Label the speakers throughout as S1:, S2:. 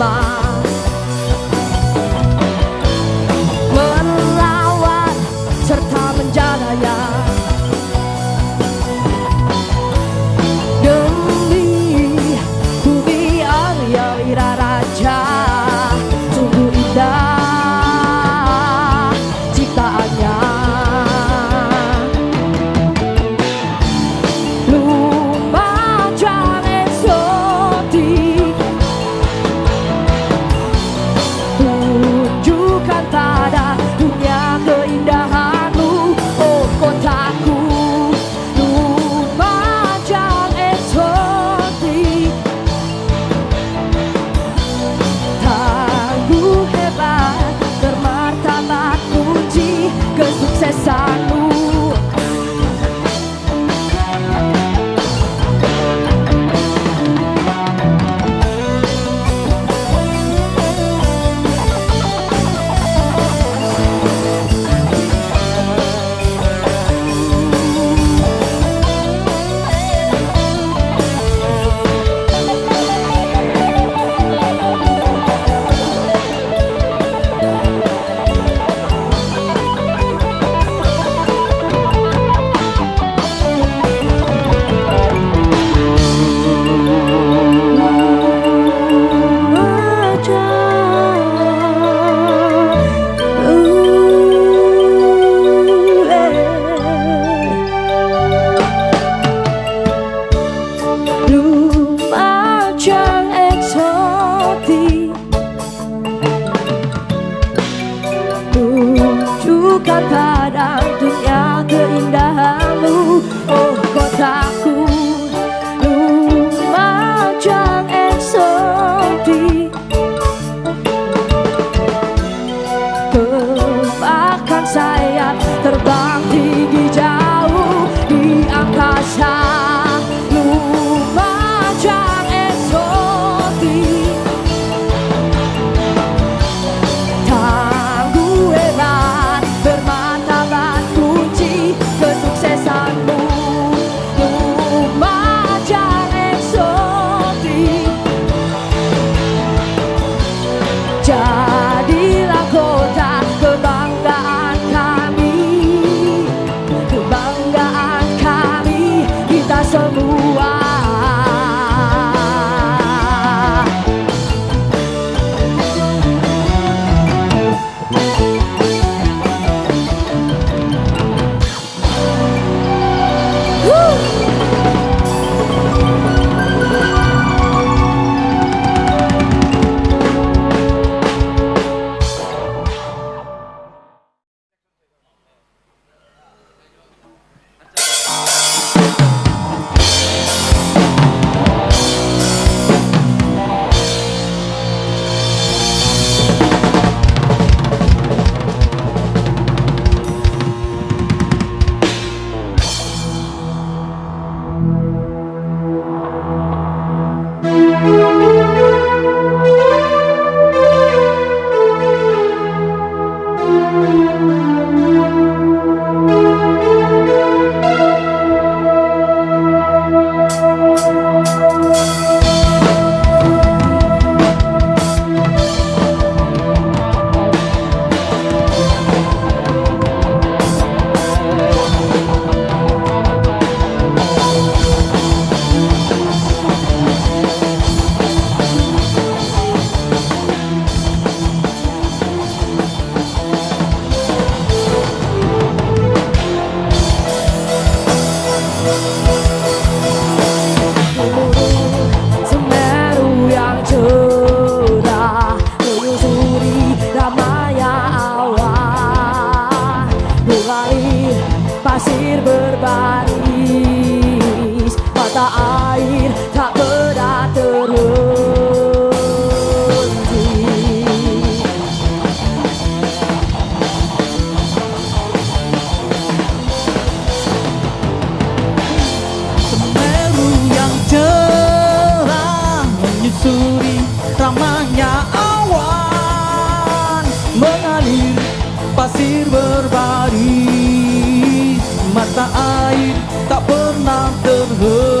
S1: bersama
S2: air tak pernah terhenti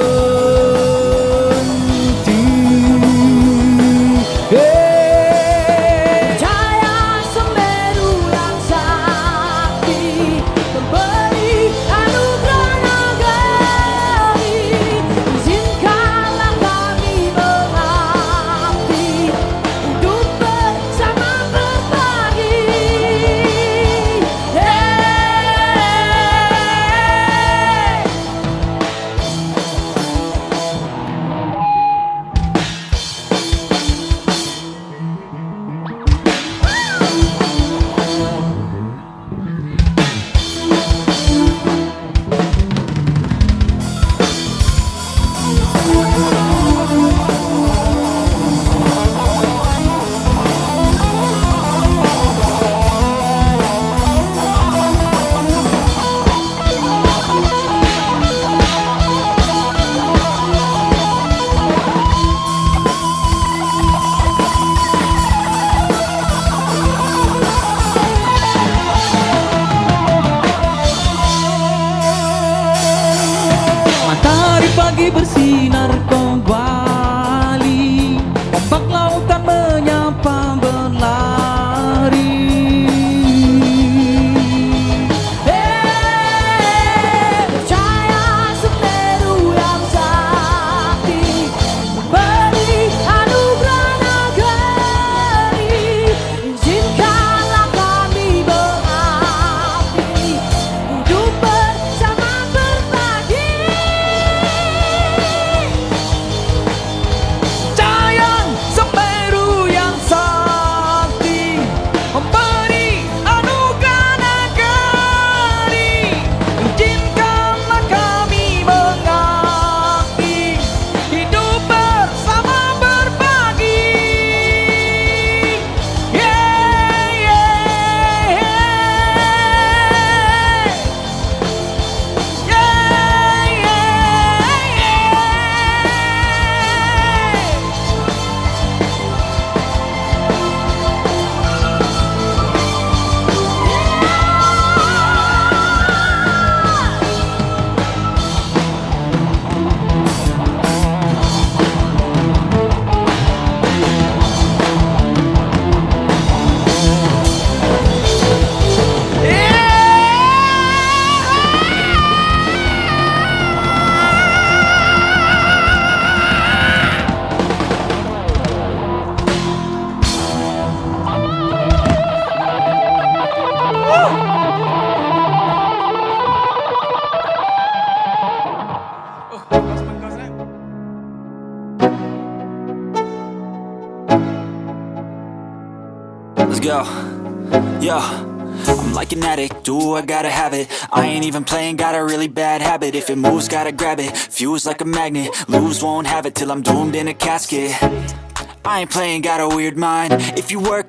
S2: Matahari pagi
S3: Let's go. Yo. I'm like an addict, do I gotta have it? I ain't even playing, got a really bad habit. If it moves, gotta grab it, fuse like a magnet. Lose, won't have it till I'm doomed in a casket. I ain't playing, got a weird mind. If you work